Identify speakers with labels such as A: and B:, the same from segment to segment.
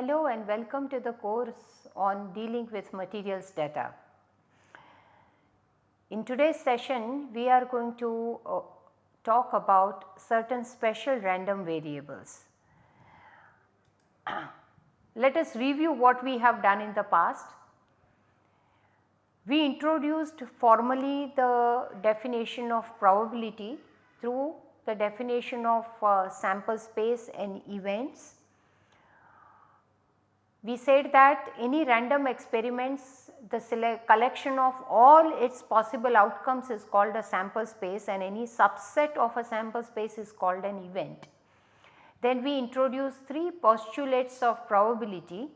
A: Hello and welcome to the course on dealing with materials data. In today's session we are going to uh, talk about certain special random variables. Let us review what we have done in the past. We introduced formally the definition of probability through the definition of uh, sample space and events. We said that any random experiments the collection of all its possible outcomes is called a sample space and any subset of a sample space is called an event. Then we introduce 3 postulates of probability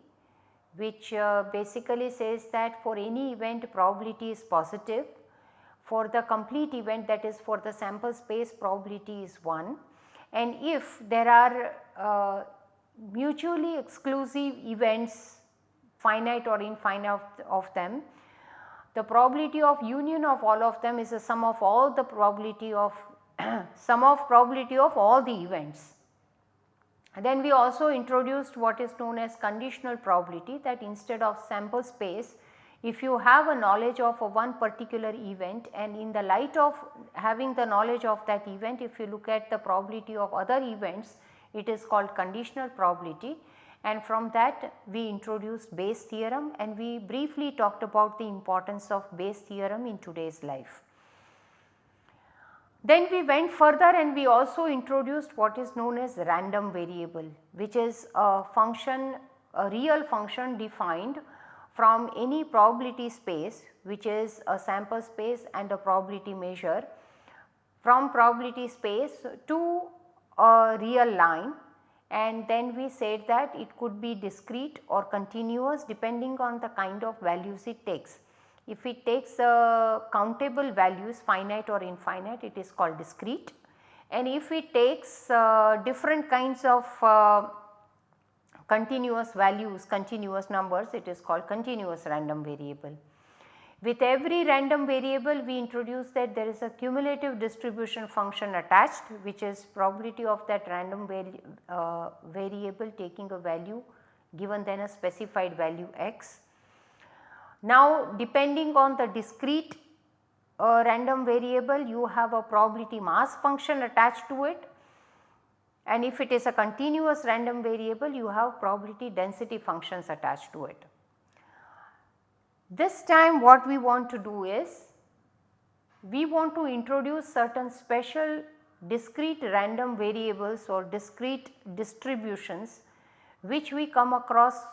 A: which uh, basically says that for any event probability is positive, for the complete event that is for the sample space probability is 1 and if there are uh, mutually exclusive events finite or infinite of, them, the probability of union of all of them is a sum of all the probability of sum of probability of all the events. Then we also introduced what is known as conditional probability that instead of sample space if you have a knowledge of a one particular event and in the light of having the knowledge of that event if you look at the probability of other events it is called conditional probability and from that we introduced Bayes theorem and we briefly talked about the importance of Bayes theorem in today's life. Then we went further and we also introduced what is known as random variable which is a function a real function defined from any probability space which is a sample space and a probability measure from probability space to a real line and then we said that it could be discrete or continuous depending on the kind of values it takes. If it takes uh, countable values finite or infinite it is called discrete and if it takes uh, different kinds of uh, continuous values continuous numbers it is called continuous random variable. With every random variable we introduce that there is a cumulative distribution function attached which is probability of that random vari uh, variable taking a value given then a specified value x now depending on the discrete uh, random variable you have a probability mass function attached to it and if it is a continuous random variable you have probability density functions attached to it. This time what we want to do is we want to introduce certain special discrete random variables or discrete distributions which we come across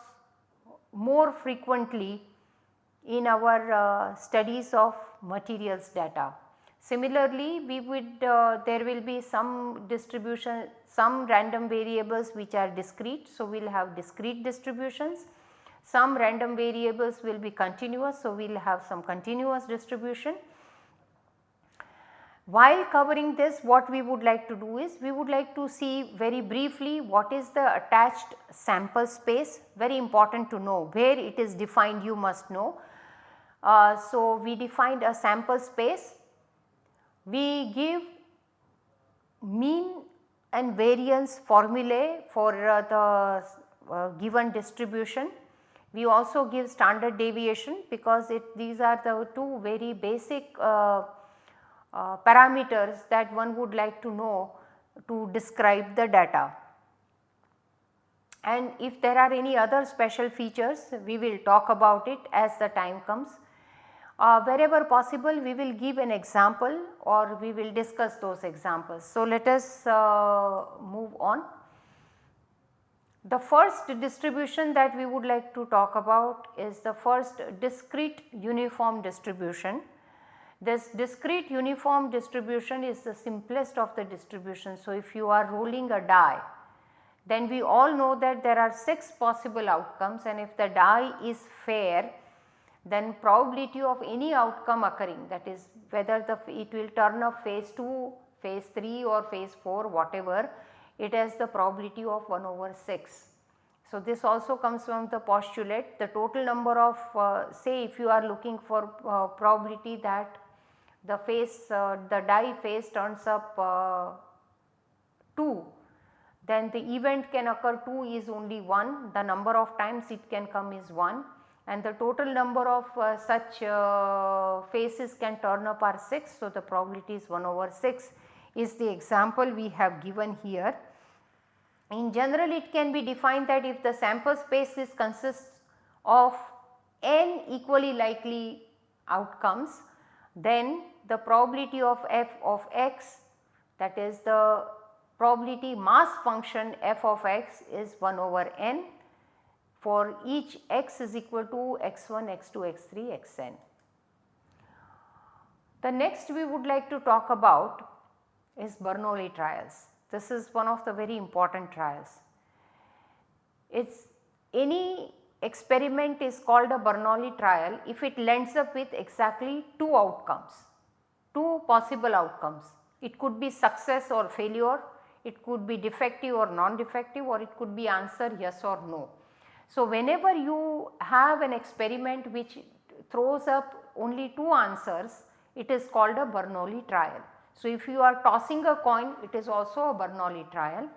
A: more frequently in our uh, studies of materials data. Similarly, we would uh, there will be some distribution some random variables which are discrete. So, we will have discrete distributions some random variables will be continuous. So, we will have some continuous distribution. While covering this what we would like to do is we would like to see very briefly what is the attached sample space very important to know where it is defined you must know uh, so, we defined a sample space, we give mean and variance formulae for uh, the uh, given distribution. We also give standard deviation because it these are the two very basic uh, uh, parameters that one would like to know to describe the data. And if there are any other special features we will talk about it as the time comes. Uh, wherever possible we will give an example or we will discuss those examples. So, let us uh, move on. The first distribution that we would like to talk about is the first discrete uniform distribution. This discrete uniform distribution is the simplest of the distribution. So, if you are rolling a die then we all know that there are 6 possible outcomes and if the die is fair then probability of any outcome occurring that is whether the it will turn up phase 2, phase 3 or phase 4 whatever it has the probability of 1 over 6. So, this also comes from the postulate the total number of uh, say if you are looking for uh, probability that the phase uh, the die phase turns up uh, 2 then the event can occur 2 is only 1, the number of times it can come is 1 and the total number of uh, such uh, phases can turn up are 6. So, the probability is 1 over 6 is the example we have given here. In general it can be defined that if the sample space is consists of n equally likely outcomes then the probability of f of x that is the probability mass function f of x is 1 over n for each x is equal to x1, x2, x3, xn. The next we would like to talk about is Bernoulli trials. This is one of the very important trials. It is any experiment is called a Bernoulli trial if it lends up with exactly two outcomes, two possible outcomes. It could be success or failure, it could be defective or non-defective or it could be answer yes or no. So, whenever you have an experiment which throws up only two answers, it is called a Bernoulli trial. So, if you are tossing a coin, it is also a Bernoulli trial.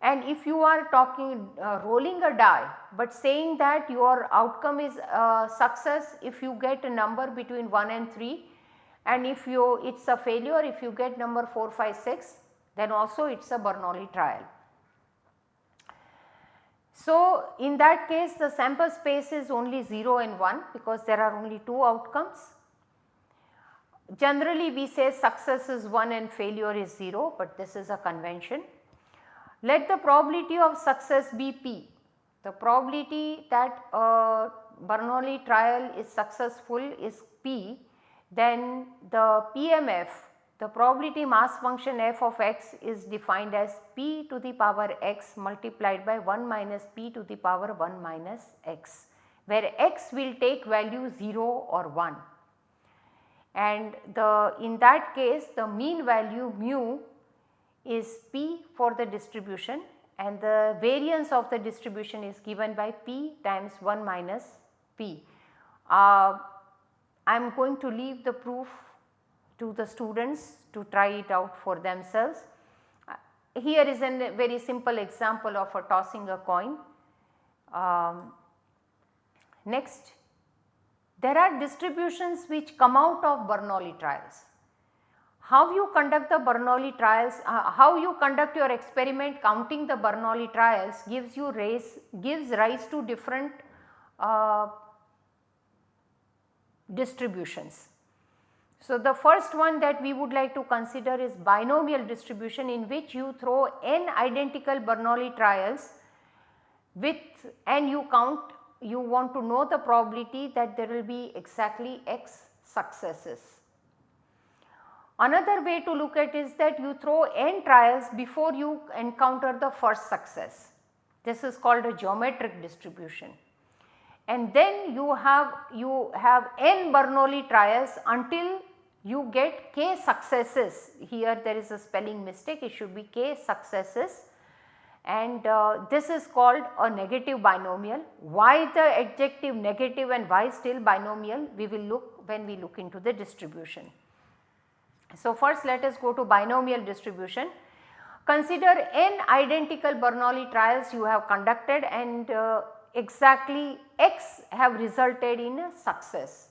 A: And if you are talking uh, rolling a die, but saying that your outcome is success if you get a number between 1 and 3 and if you it is a failure if you get number 4, 5, 6 then also it is a Bernoulli trial. So, in that case the sample space is only 0 and 1 because there are only 2 outcomes. Generally we say success is 1 and failure is 0, but this is a convention. Let the probability of success be p. The probability that a Bernoulli trial is successful is p, then the PMF the probability mass function f of x is defined as p to the power x multiplied by 1 minus p to the power 1 minus x where x will take value 0 or 1 and the in that case the mean value mu is p for the distribution and the variance of the distribution is given by p times 1 minus p. Uh, I am going to leave the proof to the students to try it out for themselves. Uh, here is a very simple example of a tossing a coin. Um, next, there are distributions which come out of Bernoulli trials. How you conduct the Bernoulli trials, uh, how you conduct your experiment counting the Bernoulli trials gives you gives rise to different uh, distributions. So, the first one that we would like to consider is binomial distribution in which you throw n identical Bernoulli trials with and you count you want to know the probability that there will be exactly x successes. Another way to look at is that you throw n trials before you encounter the first success. This is called a geometric distribution and then you have you have n Bernoulli trials until you get k successes here there is a spelling mistake it should be k successes and uh, this is called a negative binomial. Why the adjective negative and why still binomial we will look when we look into the distribution. So, first let us go to binomial distribution. Consider n identical Bernoulli trials you have conducted and uh, exactly x have resulted in a success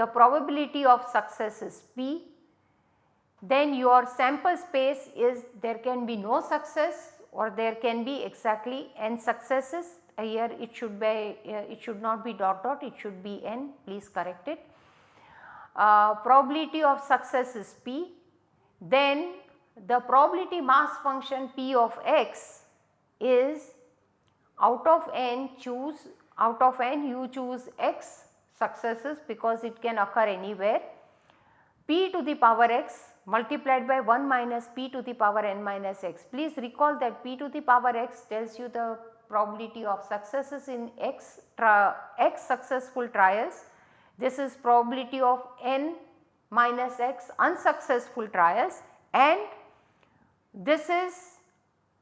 A: the probability of success is p, then your sample space is there can be no success or there can be exactly n successes here it should be uh, it should not be dot dot it should be n please correct it. Uh, probability of success is p then the probability mass function p of x is out of n choose out of n you choose x successes because it can occur anywhere. p to the power x multiplied by 1 minus p to the power n minus x. Please recall that p to the power x tells you the probability of successes in x, x successful trials. This is probability of n minus x unsuccessful trials and this is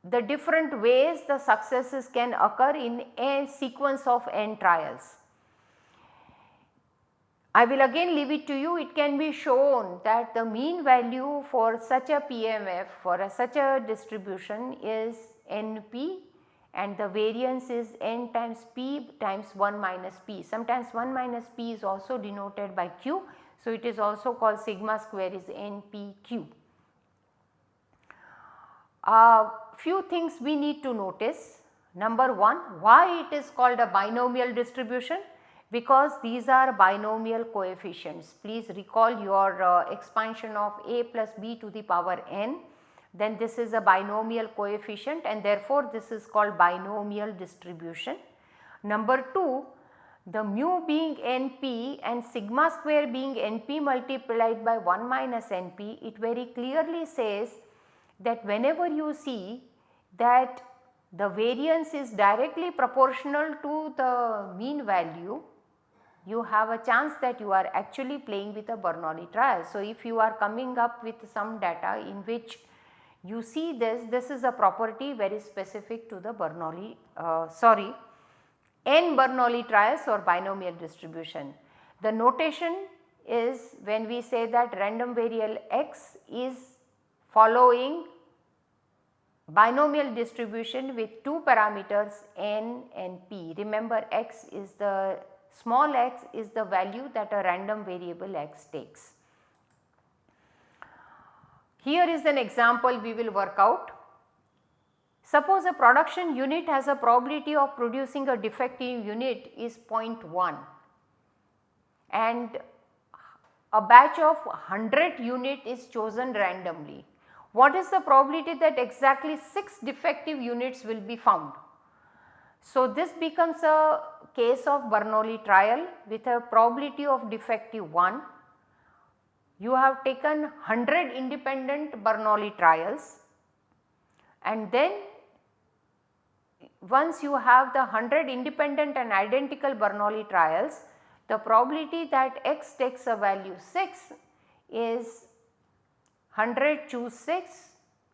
A: the different ways the successes can occur in a sequence of n trials. I will again leave it to you it can be shown that the mean value for such a PMF for a such a distribution is NP and the variance is n times p times 1 minus p. Sometimes 1 minus p is also denoted by q. So, it is also called sigma square is npq. Uh, few things we need to notice. Number 1 why it is called a binomial distribution? Because these are binomial coefficients. Please recall your uh, expansion of a plus b to the power n then this is a binomial coefficient and therefore this is called binomial distribution. Number 2 the mu being np and sigma square being np multiplied by 1 minus np it very clearly says that whenever you see that the variance is directly proportional to the mean value you have a chance that you are actually playing with a Bernoulli trial. So, if you are coming up with some data in which you see this, this is a property very specific to the Bernoulli, uh, sorry n Bernoulli trials or binomial distribution. The notation is when we say that random variable x is following binomial distribution with two parameters n and p. Remember x is the small x is the value that a random variable x takes. Here is an example we will work out. Suppose a production unit has a probability of producing a defective unit is 0.1 and a batch of 100 unit is chosen randomly. What is the probability that exactly 6 defective units will be found? So, this becomes a case of Bernoulli trial with a probability of defective 1. You have taken 100 independent Bernoulli trials and then once you have the 100 independent and identical Bernoulli trials, the probability that x takes a value 6 is 100 choose 6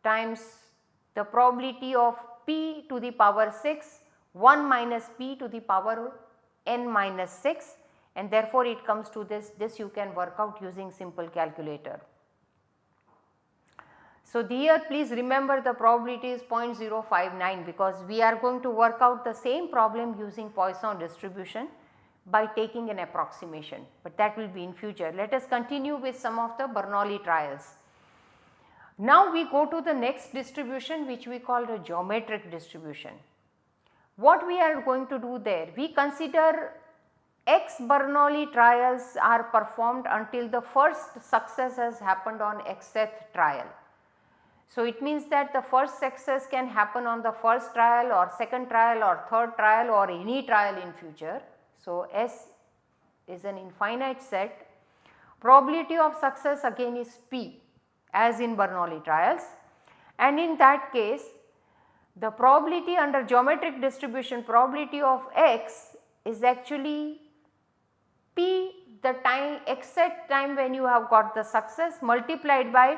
A: times the probability of p to the power 6 1 minus p to the power n minus 6 and therefore it comes to this, this you can work out using simple calculator. So, here please remember the probability is 0.059 because we are going to work out the same problem using Poisson distribution by taking an approximation, but that will be in future. Let us continue with some of the Bernoulli trials. Now we go to the next distribution which we call the geometric distribution. What we are going to do there? We consider X Bernoulli trials are performed until the first success has happened on xth trial. So, it means that the first success can happen on the first trial or second trial or third trial or any trial in future. So, S is an infinite set. Probability of success again is P as in Bernoulli trials and in that case the probability under geometric distribution probability of x is actually p the time exact time when you have got the success multiplied by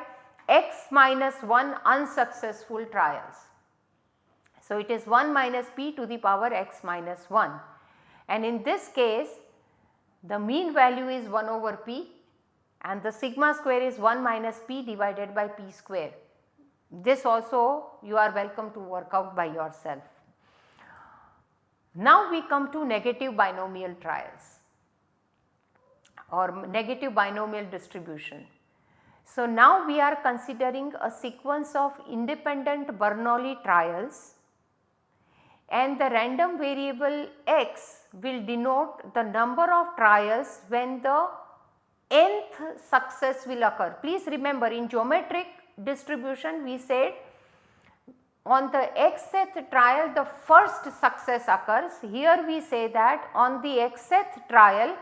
A: x minus 1 unsuccessful trials. So, it is 1 minus p to the power x minus 1 and in this case the mean value is 1 over p and the sigma square is 1 minus p divided by p square. This also you are welcome to work out by yourself. Now we come to negative binomial trials or negative binomial distribution. So now we are considering a sequence of independent Bernoulli trials and the random variable x will denote the number of trials when the nth success will occur. Please remember in geometric distribution we said on the xth trial the first success occurs. Here we say that on the xth trial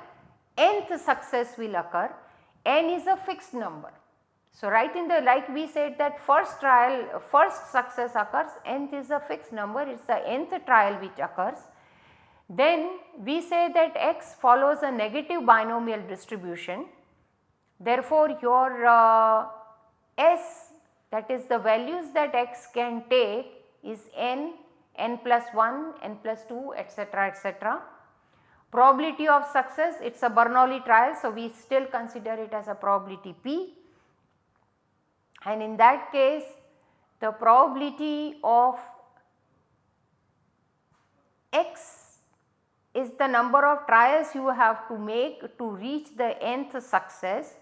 A: nth success will occur, n is a fixed number. So, right in the like we said that first trial first success occurs nth is a fixed number it is the nth trial which occurs. Then we say that x follows a negative binomial distribution. Therefore, your uh, s that is the values that x can take is n, n plus 1, n plus 2 etc., etc. probability of success it is a Bernoulli trial. So, we still consider it as a probability P and in that case the probability of x is the number of trials you have to make to reach the nth success.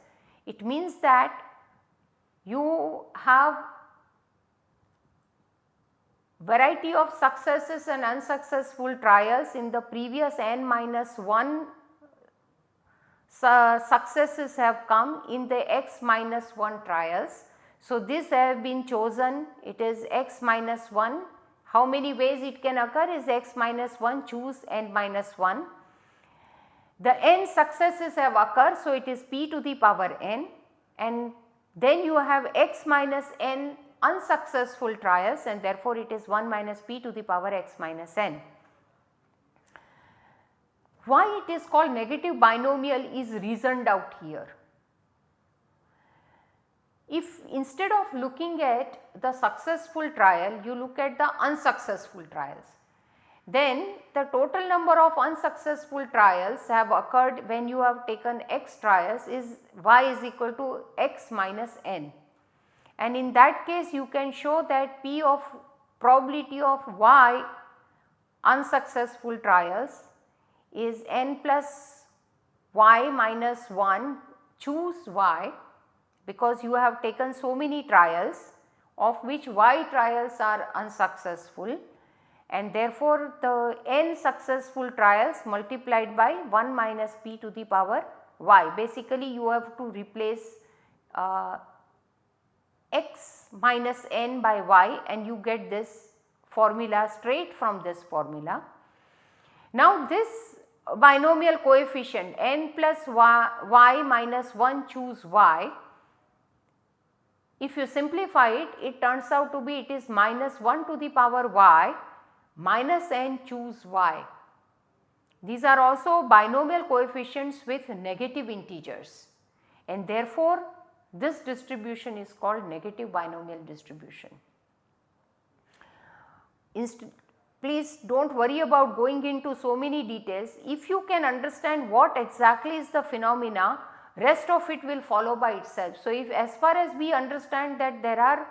A: It means that have variety of successes and unsuccessful trials in the previous n minus 1 successes have come in the x minus 1 trials. So, this have been chosen it is x minus 1 how many ways it can occur is x minus 1 choose n minus 1. The n successes have occurred so it is p to the power n and then you have x minus n unsuccessful trials and therefore it is 1 minus p to the power x minus n. Why it is called negative binomial is reasoned out here. If instead of looking at the successful trial you look at the unsuccessful trials, then the total number of unsuccessful trials have occurred when you have taken x trials is y is equal to x minus n. And in that case you can show that p of probability of y unsuccessful trials is n plus y minus 1 choose y because you have taken so many trials of which y trials are unsuccessful and therefore the n successful trials multiplied by 1 minus p to the power y. Basically you have to replace uh, x minus n by y and you get this formula straight from this formula. Now this binomial coefficient n plus y, y minus 1 choose y if you simplify it, it turns out to be it is minus 1 to the power y minus n choose y. These are also binomial coefficients with negative integers and therefore this distribution is called negative binomial distribution. Inst please do not worry about going into so many details. If you can understand what exactly is the phenomena rest of it will follow by itself. So, if as far as we understand that there are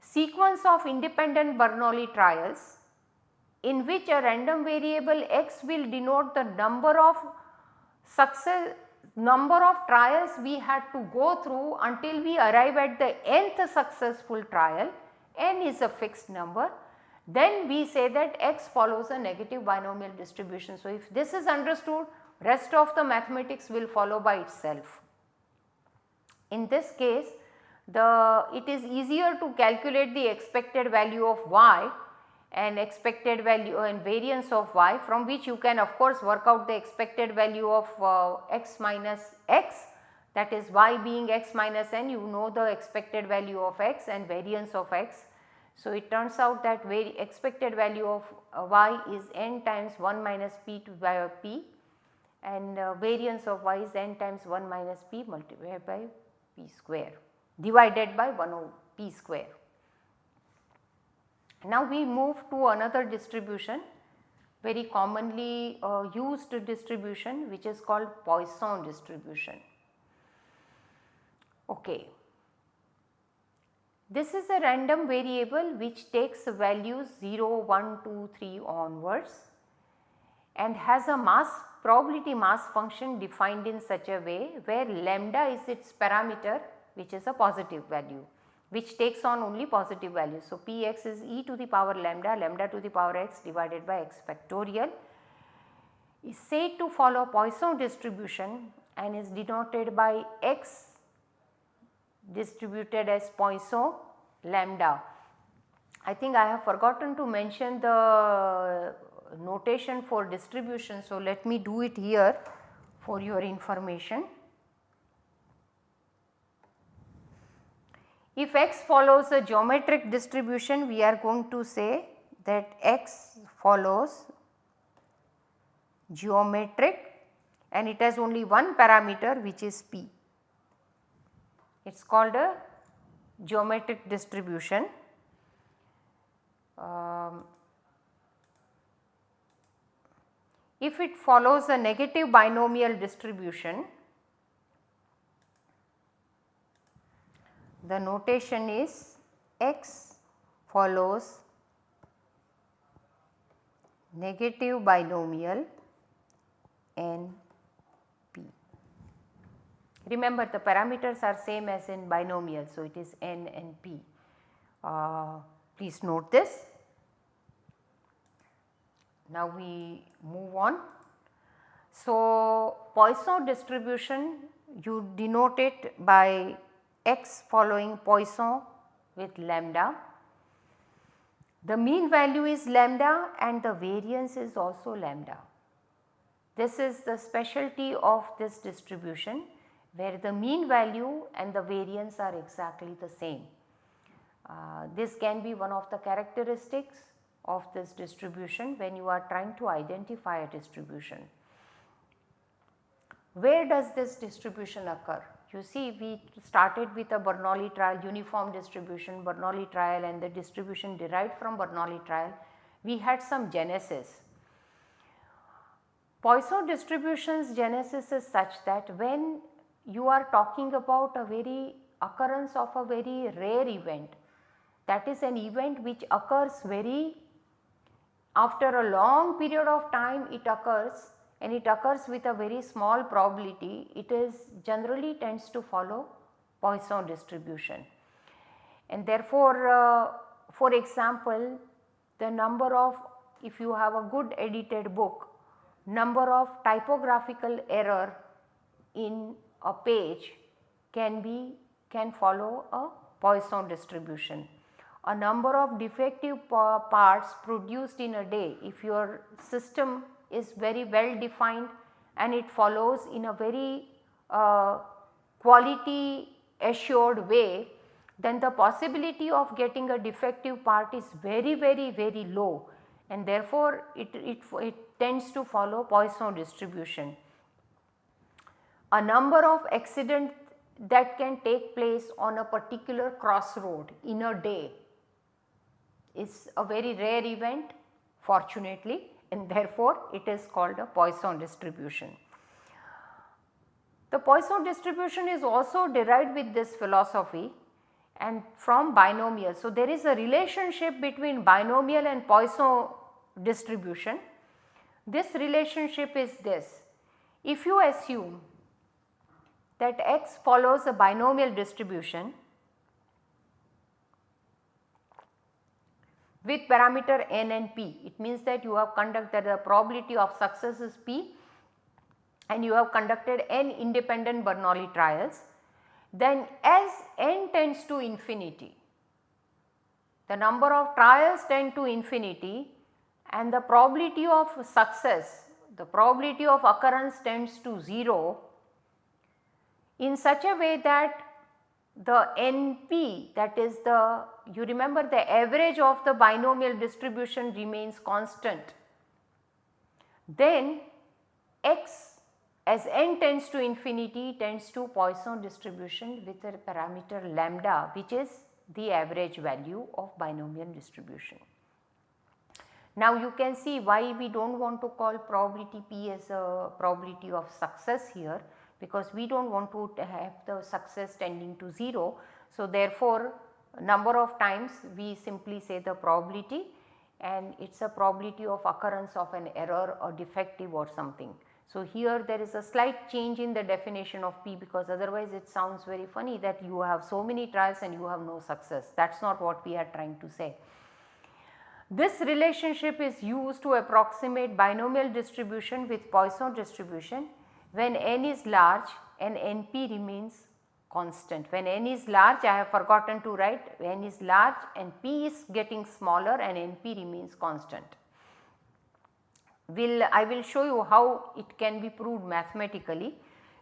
A: sequence of independent Bernoulli trials in which a random variable x will denote the number of success number of trials we had to go through until we arrive at the nth successful trial n is a fixed number then we say that x follows a negative binomial distribution. So, if this is understood rest of the mathematics will follow by itself. In this case the it is easier to calculate the expected value of y and expected value and variance of y from which you can of course work out the expected value of uh, x minus x that is y being x minus n you know the expected value of x and variance of x. So, it turns out that expected value of uh, y is n times 1 minus p to by p and uh, variance of y is n times 1 minus p multiplied by p square divided by 1 over p square. Now we move to another distribution very commonly uh, used distribution which is called Poisson distribution. Okay. This is a random variable which takes values 0, 1, 2, 3 onwards and has a mass probability mass function defined in such a way where lambda is its parameter which is a positive value which takes on only positive values. So, p x is e to the power lambda lambda to the power x divided by x factorial is said to follow Poisson distribution and is denoted by x distributed as Poisson lambda. I think I have forgotten to mention the notation for distribution. So, let me do it here for your information. If x follows a geometric distribution we are going to say that x follows geometric and it has only one parameter which is p. It is called a geometric distribution. Um, if it follows a negative binomial distribution, the notation is x follows negative binomial n p. Remember the parameters are same as in binomial. So, it is n and p. Uh, please note this. Now, we move on. So, Poisson distribution you denote it by x following Poisson with lambda. The mean value is lambda and the variance is also lambda. This is the specialty of this distribution where the mean value and the variance are exactly the same. Uh, this can be one of the characteristics of this distribution when you are trying to identify a distribution. Where does this distribution occur? You see we started with a Bernoulli trial uniform distribution Bernoulli trial and the distribution derived from Bernoulli trial. We had some genesis. Poisson distributions genesis is such that when you are talking about a very occurrence of a very rare event that is an event which occurs very after a long period of time it occurs and it occurs with a very small probability, it is generally tends to follow Poisson distribution. And therefore, uh, for example, the number of if you have a good edited book, number of typographical error in a page can be can follow a Poisson distribution. A number of defective parts produced in a day if your system is very well defined and it follows in a very uh, quality assured way then the possibility of getting a defective part is very very very low and therefore it, it, it tends to follow Poisson distribution. A number of accidents that can take place on a particular crossroad in a day is a very rare event fortunately and therefore it is called a Poisson distribution. The Poisson distribution is also derived with this philosophy and from binomial. So, there is a relationship between binomial and Poisson distribution. This relationship is this. If you assume that x follows a binomial distribution with parameter n and p. It means that you have conducted the probability of success is p and you have conducted n independent Bernoulli trials. Then as n tends to infinity, the number of trials tend to infinity and the probability of success, the probability of occurrence tends to 0 in such a way that the NP that is the you remember the average of the binomial distribution remains constant. Then x as n tends to infinity tends to Poisson distribution with a parameter lambda which is the average value of binomial distribution. Now you can see why we do not want to call probability p as a probability of success here because we do not want to have the success tending to 0. So, therefore, number of times we simply say the probability and it is a probability of occurrence of an error or defective or something. So, here there is a slight change in the definition of P because otherwise it sounds very funny that you have so many trials and you have no success that is not what we are trying to say. This relationship is used to approximate binomial distribution with Poisson distribution when n is large and NP remains constant. When n is large I have forgotten to write n is large and p is getting smaller and NP remains constant. Will I will show you how it can be proved mathematically.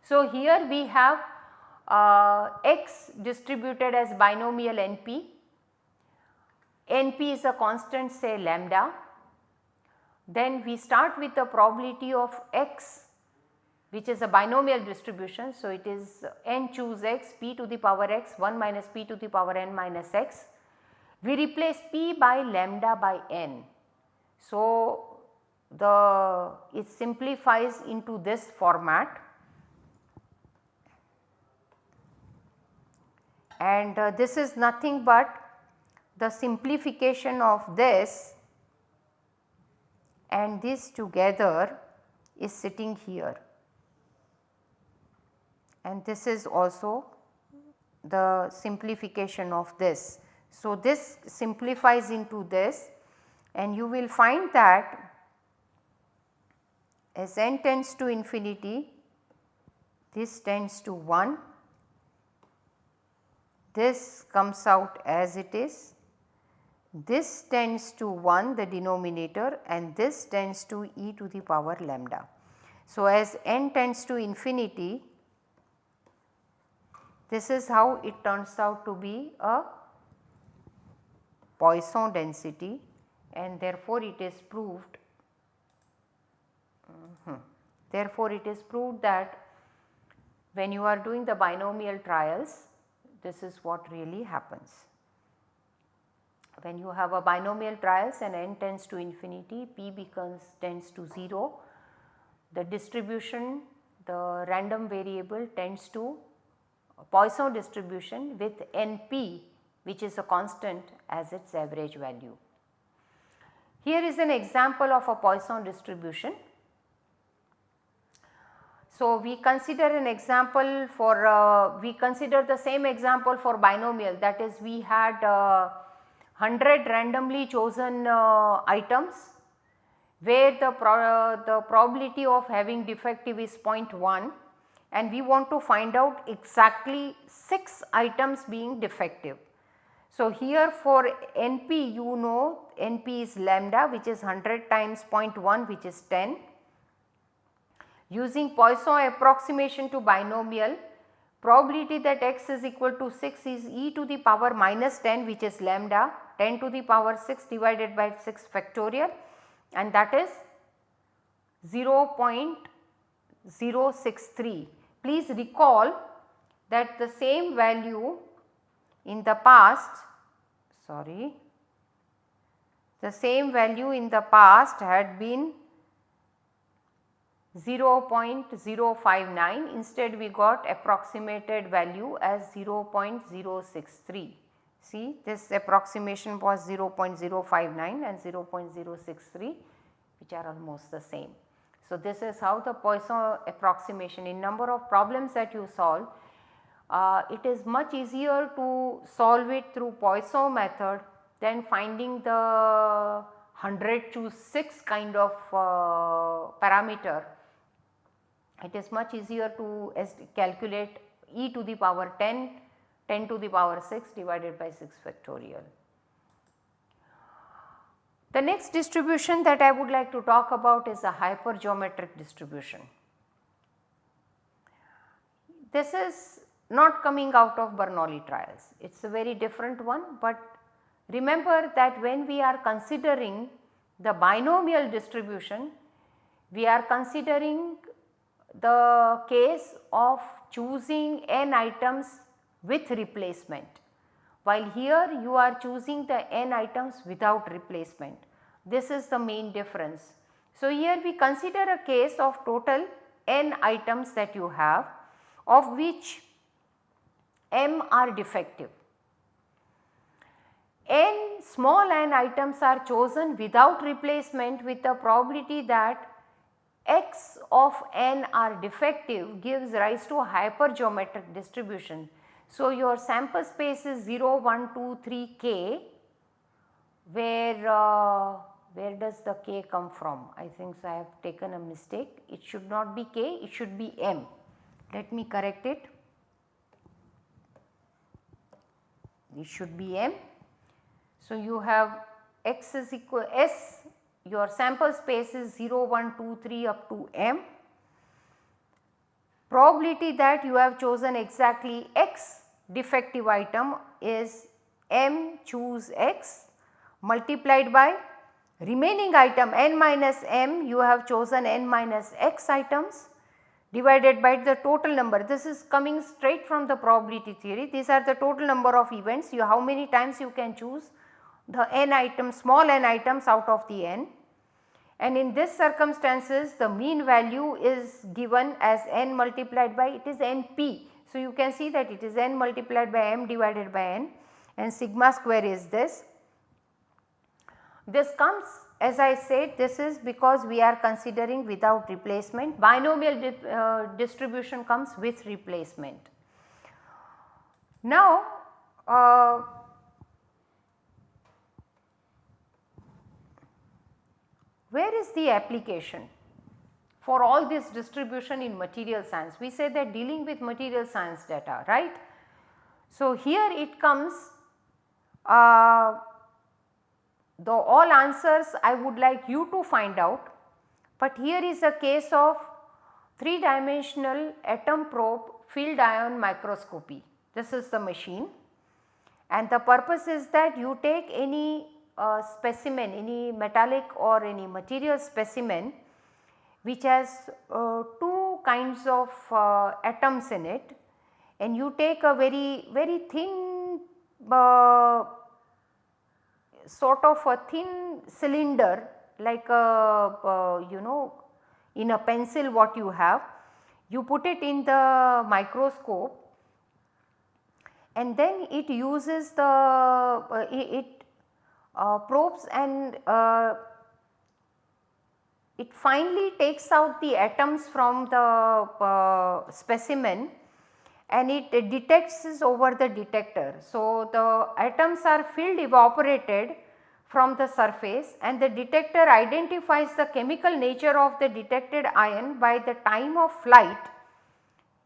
A: So, here we have uh, x distributed as binomial NP, NP is a constant say lambda, then we start with the probability of x which is a binomial distribution. So, it is n choose x p to the power x 1 minus p to the power n minus x. We replace p by lambda by n. So, the it simplifies into this format and uh, this is nothing but the simplification of this and this together is sitting here and this is also the simplification of this. So, this simplifies into this and you will find that as n tends to infinity this tends to 1 this comes out as it is, this tends to 1 the denominator and this tends to e to the power lambda. So, as n tends to infinity this is how it turns out to be a Poisson density and therefore it is proved mm -hmm. therefore it is proved that when you are doing the binomial trials this is what really happens. When you have a binomial trials and n tends to infinity p becomes tends to 0 the distribution the random variable tends to Poisson distribution with NP which is a constant as its average value. Here is an example of a Poisson distribution. So, we consider an example for uh, we consider the same example for binomial that is we had uh, 100 randomly chosen uh, items where the, pro the probability of having defective is 0.1 and we want to find out exactly 6 items being defective. So, here for NP you know NP is lambda which is 100 times 0.1 which is 10. Using Poisson approximation to binomial probability that x is equal to 6 is e to the power minus 10 which is lambda 10 to the power 6 divided by 6 factorial and that is 0.063 Please recall that the same value in the past sorry the same value in the past had been 0.059 instead we got approximated value as 0.063. See this approximation was 0.059 and 0.063 which are almost the same. So, this is how the Poisson approximation in number of problems that you solve, uh, it is much easier to solve it through Poisson method than finding the 100 choose 6 kind of uh, parameter. It is much easier to calculate e to the power 10, 10 to the power 6 divided by 6 factorial. The next distribution that I would like to talk about is a hypergeometric distribution. This is not coming out of Bernoulli trials, it is a very different one, but remember that when we are considering the binomial distribution, we are considering the case of choosing n items with replacement while here you are choosing the n items without replacement. This is the main difference. So, here we consider a case of total n items that you have of which m are defective. n small n items are chosen without replacement with the probability that x of n are defective gives rise to a hypergeometric distribution so, your sample space is 0, 1, 2, 3 k where uh, where does the k come from? I think so I have taken a mistake it should not be k it should be m. Let me correct it. It should be m. So, you have x is equal s your sample space is 0, 1, 2, 3 up to m probability that you have chosen exactly x defective item is m choose x multiplied by remaining item n minus m you have chosen n minus x items divided by the total number. This is coming straight from the probability theory. These are the total number of events you how many times you can choose the n items small n items out of the n and in this circumstances the mean value is given as n multiplied by it is np. So, you can see that it is n multiplied by m divided by n and sigma square is this. This comes as I said this is because we are considering without replacement binomial uh, distribution comes with replacement. Now, uh, where is the application for all this distribution in material science? We say that dealing with material science data right. So, here it comes uh, the all answers I would like you to find out, but here is a case of 3 dimensional atom probe field ion microscopy. This is the machine and the purpose is that you take any uh, specimen, any metallic or any material specimen which has uh, two kinds of uh, atoms in it. And you take a very very thin uh, sort of a thin cylinder like a uh, you know in a pencil what you have. You put it in the microscope. And then it uses the uh, it uh, probes and it finally takes out the atoms from the uh, specimen and it detects over the detector. So, the atoms are field evaporated from the surface and the detector identifies the chemical nature of the detected ion by the time of flight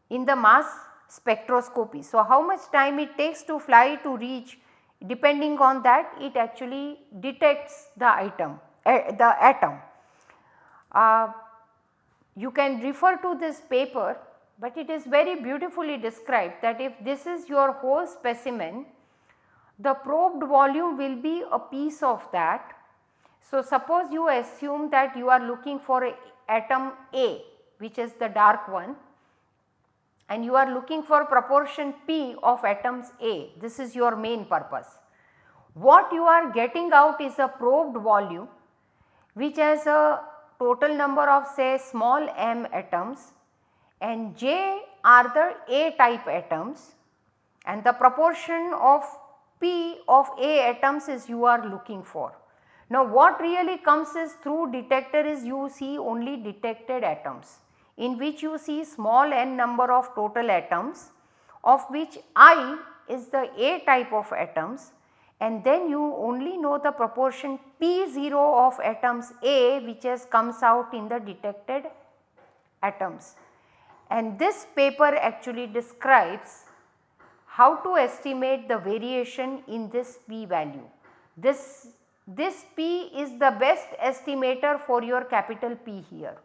A: in the mass spectroscopy. So, how much time it takes to fly to reach depending on that it actually detects the item uh, the atom. Uh, you can refer to this paper but it is very beautifully described that if this is your whole specimen, the probed volume will be a piece of that. So, suppose you assume that you are looking for atom A which is the dark one and you are looking for proportion P of atoms A, this is your main purpose. What you are getting out is a probed volume which has a total number of say small m atoms and J are the A type atoms and the proportion of P of A atoms is you are looking for. Now what really comes is through detector is you see only detected atoms in which you see small n number of total atoms of which I is the A type of atoms and then you only know the proportion P0 of atoms A which has comes out in the detected atoms and this paper actually describes how to estimate the variation in this p value. This, this p is the best estimator for your capital P here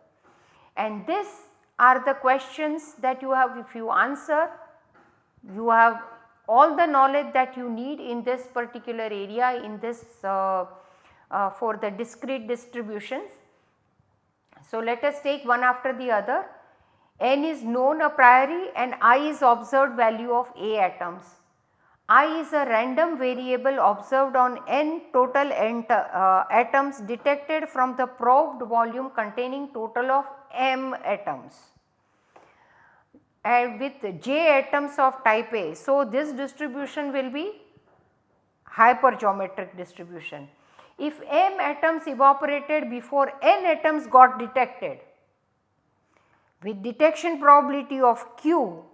A: and this are the questions that you have if you answer you have all the knowledge that you need in this particular area in this uh, uh, for the discrete distributions. So, let us take one after the other n is known a priori and i is observed value of A atoms. I is a random variable observed on n total uh, atoms detected from the probed volume containing total of m atoms and with j atoms of type A. So, this distribution will be hypergeometric distribution. If m atoms evaporated before n atoms got detected with detection probability of q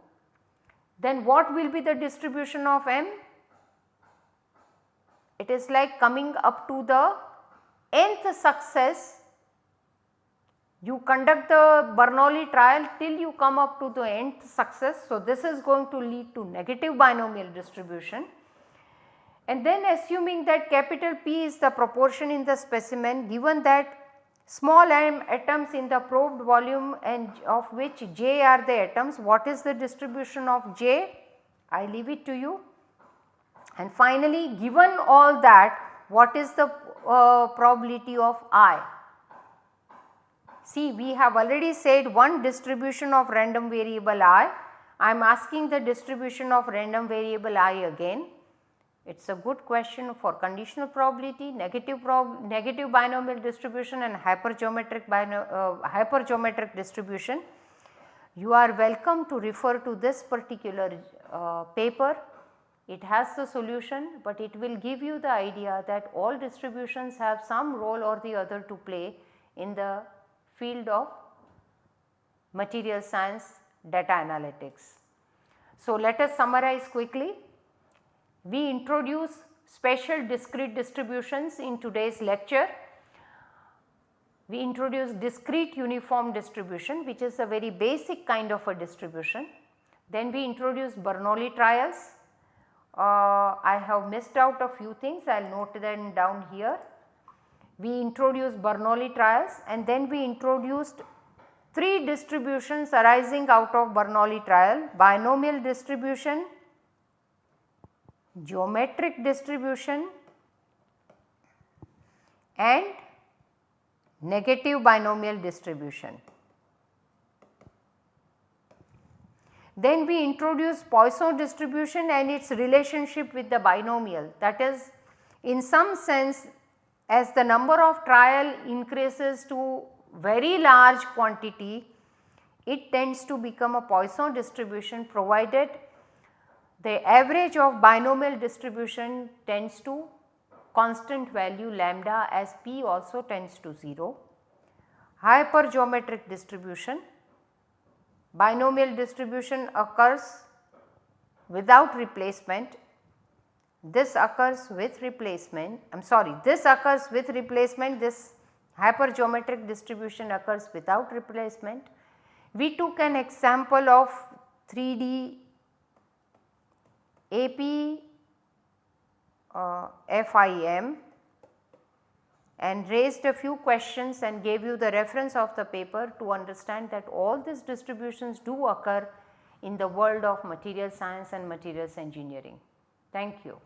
A: then what will be the distribution of m? It is like coming up to the nth success you conduct the Bernoulli trial till you come up to the nth success. So, this is going to lead to negative binomial distribution and then assuming that capital P is the proportion in the specimen given that small m atoms in the probed volume and of which j are the atoms what is the distribution of j I leave it to you and finally given all that what is the uh, probability of i. See we have already said one distribution of random variable i, I am asking the distribution of random variable i again It is a good question for conditional probability, negative prob negative binomial distribution and hypergeometric uh, hypergeometric distribution. You are welcome to refer to this particular uh, paper. It has the solution, but it will give you the idea that all distributions have some role or the other to play in the field of material science data analytics. So, let us summarize quickly. We introduce special discrete distributions in today's lecture. We introduce discrete uniform distribution which is a very basic kind of a distribution. Then we introduce Bernoulli trials. Uh, I have missed out a few things, I will note them down here. We introduced Bernoulli trials and then we introduced 3 distributions arising out of Bernoulli trial, binomial distribution, geometric distribution and negative binomial distribution. Then we introduce Poisson distribution and its relationship with the binomial that is in some sense as the number of trial increases to very large quantity it tends to become a Poisson distribution provided the average of binomial distribution tends to constant value lambda as p also tends to 0. Hypergeometric distribution, binomial distribution occurs without replacement, this occurs with replacement, I am sorry this occurs with replacement, this hypergeometric distribution occurs without replacement. We took an example of 3D AP uh, FIM and raised a few questions and gave you the reference of the paper to understand that all these distributions do occur in the world of material science and materials engineering. Thank you.